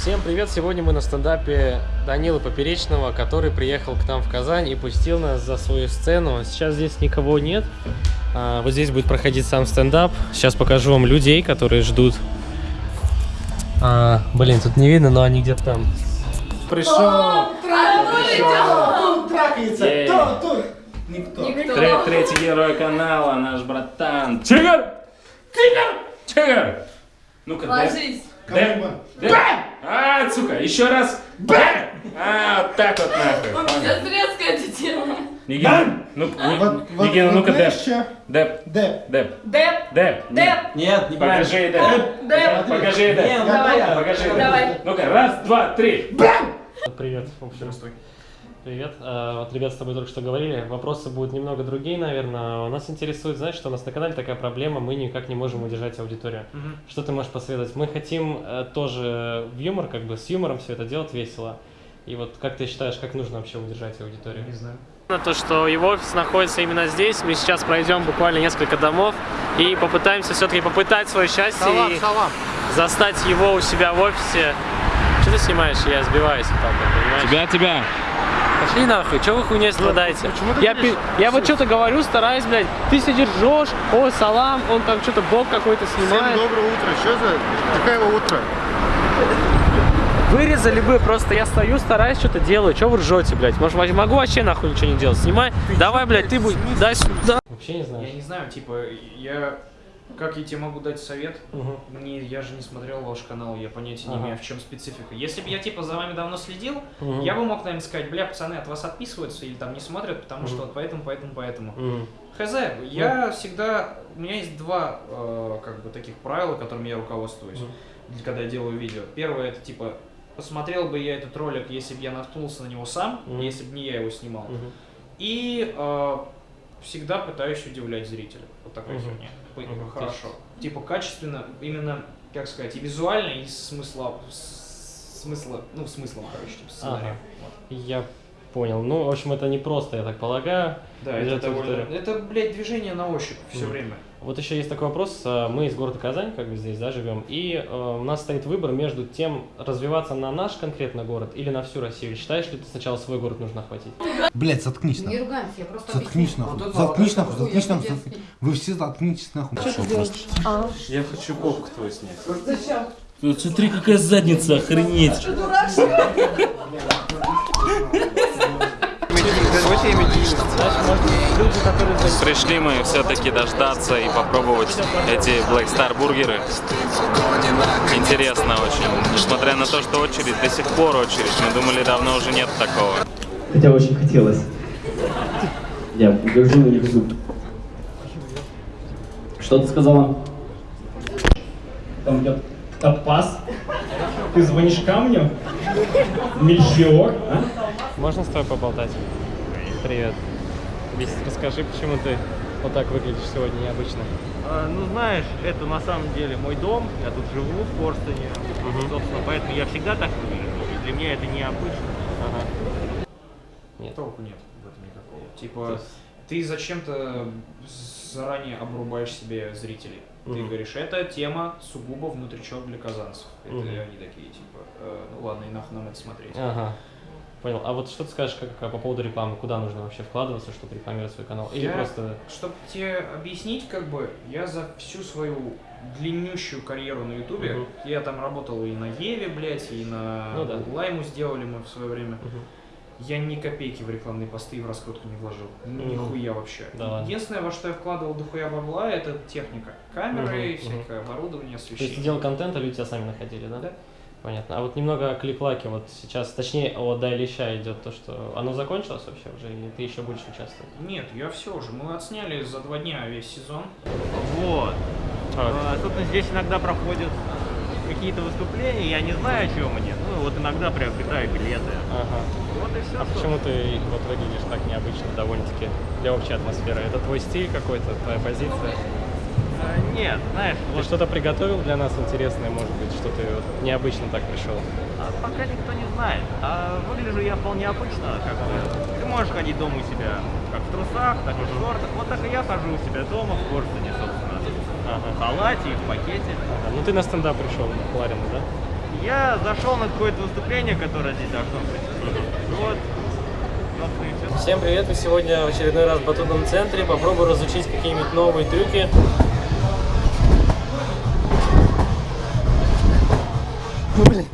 Всем привет! Сегодня мы на стендапе Данилы Поперечного, который приехал к нам в Казань и пустил нас за свою сцену. Сейчас здесь никого нет. А, вот здесь будет проходить сам стендап. Сейчас покажу вам людей, которые ждут. А, блин, тут не видно, но они где-то там. Пришел! Никто. Третий герой канала, наш братан. Тигр! Тигр! Тигр! Ну-ка, дай. Дай. Дай. А, сука, еще раз. Дай. А, вот так вот нахуй. Сейчас резкая эта тема. Нигина, ну, Вот, Ни- вот, Нигина, вот ну-ка, деп. Деп, Деп. деп, Деп, деп. деп, Нет, Покажи деп. деп. Покажи деп. Покажи деп. Давай. Ну-ка, раз, два, три. Привет, в общем. Привет. А, Вот ребята с тобой только что говорили. Вопросы будут немного другие, наверное. Нас интересует, знаешь, что у нас на канале такая проблема, мы никак не можем удержать аудиторию. Что ты можешь посоветовать? Мы хотим э, тоже в юмор, как бы с юмором все это делать весело. И вот как ты считаешь, как нужно вообще удержать аудиторию? Не знаю. То, что его офис находится именно здесь, мы сейчас пройдем буквально несколько домов и попытаемся все-таки попытать свое счастье и застать его у себя в офисе. Что ты снимаешь? Я сбиваюсь вот так, понимаешь? Тебя, тебя. Пошли нахуй, чего вы хуйней страдаете? Я, пи- я вот что-то говорю, стараюсь, блядь, ты сидишь, ржешь, о, салам, он там что-то бог какой-то Всем снимает. доброе утро. Что за такое утро? Вырезали бы, просто я стою, стараюсь, что-то делаю. Чего вы ржете, блядь? Может, могу вообще нахуй ничего не делать? Снимай, давай, блядь, ты будь, дай сюда. Вообще не Я знаю. не знаю, типа, я... Как я тебе могу дать совет? Мгм. Мне, я же не смотрел ваш канал, я понятия не Ага. имею, в чем специфика. Если бы я, типа, за вами давно следил, Мгм. я бы мог, наверное, сказать, бля, пацаны, от вас отписываются или там не смотрят, потому Мгм. что вот поэтому, поэтому, поэтому. Мгм. Хз, я всегда... У меня есть два, э, как бы, таких правила, которыми я руководствуюсь, Мгм. когда я делаю видео. Первое, это, типа, посмотрел бы я этот ролик, если бы я наткнулся на него сам, Мгм. если бы не я его снимал. Мгм. И э, всегда пытаюсь удивлять зрителя. Вот такая Мгм. херня. Ой, Мгм. Хорошо. Типа качественно, именно, как сказать, и визуально, и смысла, смысла, ну, смыслом, короче, типа сценария. Вот. Я понял. Ну, в общем, это не просто, я так полагаю. Да, это Удивлять довольно... Это, блядь, движение на ощупь все Мгм. время. Вот еще есть такой вопрос. э, Мы из города Казань, как бы здесь, да, живем, и э, у нас стоит выбор между тем, развиваться на наш конкретно город или на всю Россию. Считаешь ли ты сначала свой город нужно охватить? Блять, заткнись Не нахуй. ругаемся, я просто Заткнись нахуй. Вот Заткнись нахуй, заткнись хуй, нахуй. Вы все заткнитесь нахуй. Что ты делаешь? Я хочу попку твою снять. Зачем? Вот смотри, какая задница, охренеть. Что, дурак, что ли? Пришли мы все-таки дождаться и попробовать эти Black Star бургеры. Интересно очень. Несмотря на то, что очередь, до сих пор очередь. Мы думали, давно уже нет такого. Хотя очень хотелось. Я держу на них зуб. Что ты сказала? Там идет топаз. Ты звонишь камню? Мельхиор, а? Можно с тобой поболтать? Привет. Весь, расскажи, почему ты вот так выглядишь сегодня необычно. А, Ну, знаешь, это на самом деле мой дом, я тут живу в Корстоне, собственно, поэтому я всегда так выгляжу, и для меня это необычно. Ага. Нет. Толку нет в этом никакого. Типа, есть- ты зачем-то заранее обрубаешь себе зрителей. Ты Мгм. говоришь, это тема сугубо внутричок для казанцев. Это Мгм. они такие, типа, «Э, ну ладно, и нахуй нам это смотреть. Ага. Понял. А вот что ты скажешь как, как по поводу рекламы? Куда нужно вообще вкладываться, чтобы рекламировать свой канал? Или Я- просто... Чтобы тебе объяснить, как бы, я за всю свою длиннющую карьеру на Ютубе, Мгм. я там работал и на Еве, блядь, и на Ну да. Лайму сделали мы в свое время. Мгм. Я ни копейки в рекламные посты и в раскрутку не вложил. Мгм. Нихуя вообще. Да. Единственное, во что я вкладывал дохуя бабла, это техника. Камеры, Мгм, всякое оборудование, То есть ты освещение. делал контент, а люди тебя сами находили, да? Да. Понятно. А вот немного о клик-лаке. Вот сейчас, точнее, о Дай Леща идет то, что оно закончилось вообще уже, или ты еще будешь участвовать? Нет, я все уже. Мы отсняли за два дня весь сезон. Вот. А, А, Собственно, здесь иногда проходят какие-то выступления, я не знаю, о чем они, ну вот иногда приобретаю билеты. Ага. Вот и все. А почему ты вот выглядишь так необычно довольно-таки для общей атмосферы? Это твой стиль какой-то, твоя позиция? Нет, знаешь, Ты вот что-то приготовил для нас интересное, может быть, что ты вот необычно так пришел? а пока никто не знает. А выгляжу я вполне обычно, как бы. Ты можешь ходить дома у себя как в трусах, так и в шортах. Вот так и я хожу у себя дома в Корстоне, собственно. Ага. В халате и в пакете. Ага. Ну ты на стендап пришел, Ларина, да? Я зашел на какое-то выступление, которое здесь должно быть. Вот. Всем привет! Мы сегодня в очередной раз в батутном центре. Попробую разучить какие-нибудь новые трюки. Ну, блин.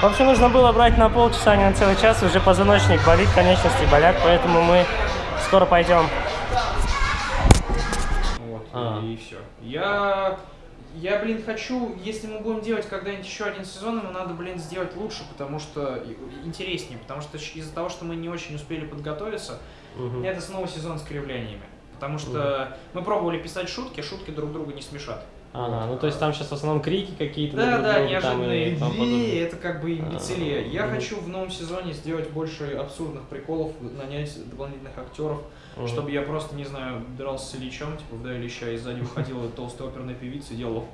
В общем, нужно было брать на полчаса, а не на целый час. Уже позвоночник болит, конечности болят, поэтому мы скоро пойдем. Вот, А. и все. Я, я, блин, хочу, если мы будем делать когда-нибудь еще один сезон, ему надо, блин, сделать лучше, потому что интереснее, потому что из-за того, что мы не очень успели подготовиться, Мгм. это снова сезон с кривлениями. Потому что мы пробовали писать шутки, шутки друг друга не смешат. Ага, ну то есть там сейчас в основном крики какие-то. Да, да, другу там неожиданные и идеи, подобное. это как бы имбецилия. Я Мгм. хочу в новом сезоне сделать больше абсурдных приколов, нанять дополнительных актеров, Мгм. чтобы я просто, не знаю, дрался с Ильичом, типа в Ильича, и сзади выходила толстая оперная певица и делала.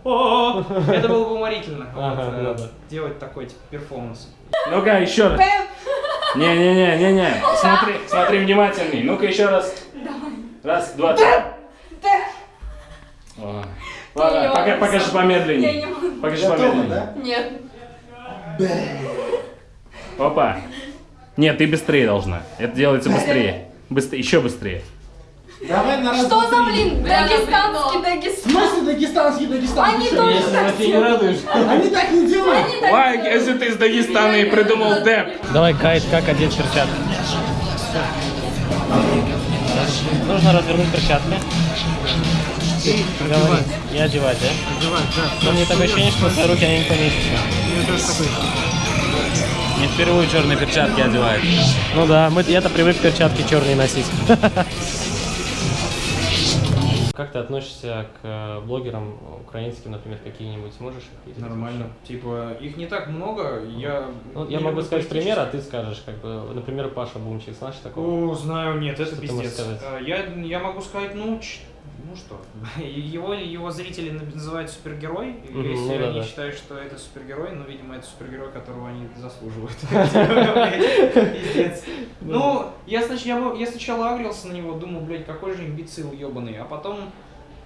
Это было бы уморительно. э, ну да. Делать такой, типа, перформанс. Ну-ка, еще раз. Не-не-не-не-не. Смотри, смотри внимательней. Ну-ка еще раз. Раз, два, три. Ладно, не пока, покажи помедленнее. Я не могу. Покажи помедленнее. Нет. Опа. Нет, ты быстрее должна. Это делается быстрее. Быстрее, еще быстрее. Давай на раз, Что за, блин, дагестанский В Дагестан? смысле дагестанский Дагестан? Они тоже так делают. Они так не делают. Они так Лайк, делают. если ты из Дагестана и придумал деп. Давай, Кайт, как одеть перчатки? Нужно развернуть перчатки. Говори. И одевать, да? Одевать, да. Но мне такое ощущение, что в твои руки они не поместятся. Не впервые черные перчатки одевает. Ну да, мы, я-то привык перчатки черные носить. Как ты относишься к э, блогерам украинским, например, какие-нибудь? Можешь их видеть? Нормально. Типа, их не так много, я... Ну, я могу сказать пример, а ты скажешь, как бы, например, Паша Бумчик, знаешь такого? О, знаю, нет, это Что ты пиздец. А, Я, я могу сказать, ну, ну что, его, его зрители называют супергерой, Мгм, если ну да, они да. считают, что это супергерой, ну, видимо, это супергерой, которого они заслуживают. Ну, я сначала агрился на него, думал, блядь, какой же имбецил ебаный, а потом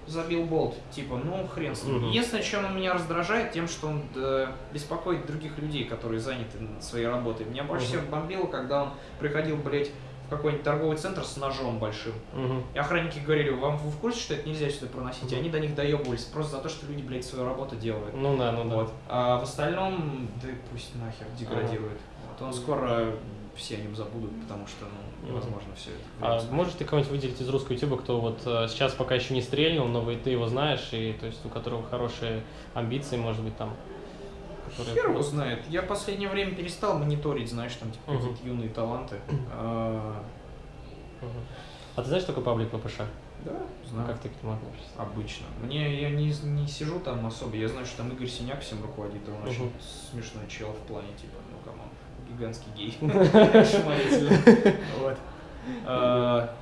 забил болт, типа, ну хрен с ним. Единственное, чем он меня раздражает, тем, что он э, беспокоит других людей, которые заняты своей работой. Меня больше всего бомбило, когда он приходил, блядь, какой-нибудь торговый центр с ножом большим. Мгм. И охранники говорили, вам вы в курсе, что это нельзя сюда проносить? И они до них доебывались просто за то, что люди, блядь, свою работу делают. Ну да, ну да. Вот. А в остальном, да пусть нахер деградирует. Вот он скоро все о нем забудут, потому что ну, невозможно все это. А можешь ты кого-нибудь выделить из русского ютуба, кто вот э, сейчас пока еще не стрельнул, но вы- ты его знаешь, и то есть у которого хорошие амбиции, может быть, там. Которые- Хер его знает. Я в последнее время перестал мониторить, знаешь, там типа Мгм. какие-то юные таланты. А, Мгм. А ты знаешь такой паблик ППШ? Да, знаю. Как ты к нему относишься? Обычно. Мне я не, не сижу там особо. Я знаю, что там Игорь Синяк всем руководит, он очень Мгм. смешной чел в плане, типа, ну come on, гигантский гей. Вот. А,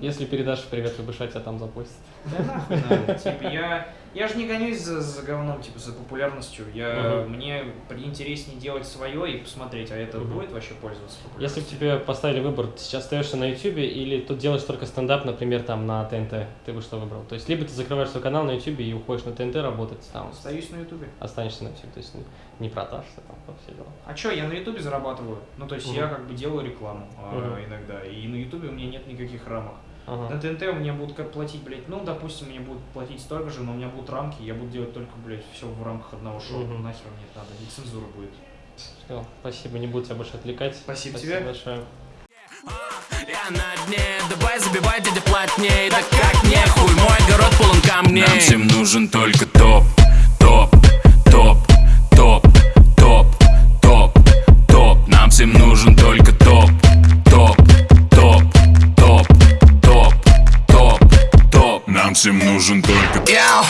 Если передашь привет ППШ, тебя там запустят. Да нахуй. Типа, я, я же не гонюсь за, за говном, типа, за популярностью. Я, Мгм. Мне интереснее делать свое и посмотреть, а это Мгм. будет вообще пользоваться Если бы популярностью. тебе поставили выбор, ты сейчас остаешься на Ютубе или тут делаешь только стендап, например, там на ТНТ, ты бы что выбрал? То есть либо ты закрываешь свой канал на Ютубе и уходишь на ТНТ работать, там Остаюсь на ютубе. останешься на Ютубе, то есть не продашься, там вот все дела. А чё, я на ютубе зарабатываю. Ну, то есть Мгм. я как бы делаю рекламу а, Мгм. иногда. И на ютубе у меня нет никаких рамок. Ага. На ТНТ у меня будут как платить, блядь, ну, допустим, мне будут платить столько же, но у меня будут рамки, я буду делать только, блядь, все в рамках одного шоу. Мгм. Нахер мне это надо, и цензура будет. Всё, спасибо, не буду тебя больше отвлекать. Спасибо Спасибо тебе. большое. Я на дне, давай забивай, дядя, плотней Да как не хуй, мой огород полон камней Нам всем нужен только топ representante. Yeah.